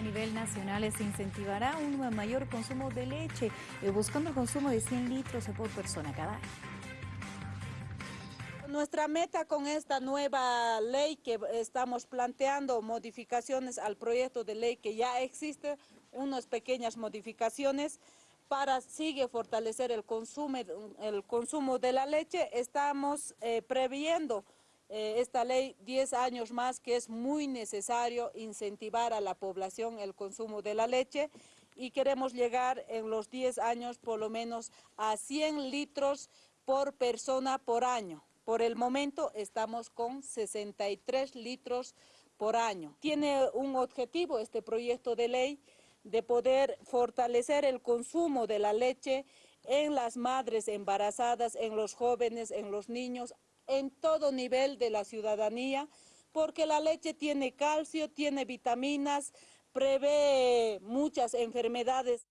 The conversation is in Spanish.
A nivel nacional se incentivará un mayor consumo de leche, eh, buscando el consumo de 100 litros por persona cada año. Nuestra meta con esta nueva ley que estamos planteando, modificaciones al proyecto de ley que ya existe, unas pequeñas modificaciones, para sigue fortalecer el consumo, el consumo de la leche, estamos eh, previendo esta ley 10 años más que es muy necesario incentivar a la población el consumo de la leche y queremos llegar en los 10 años por lo menos a 100 litros por persona por año. Por el momento estamos con 63 litros por año. Tiene un objetivo este proyecto de ley de poder fortalecer el consumo de la leche en las madres embarazadas, en los jóvenes, en los niños, en todo nivel de la ciudadanía, porque la leche tiene calcio, tiene vitaminas, prevé muchas enfermedades.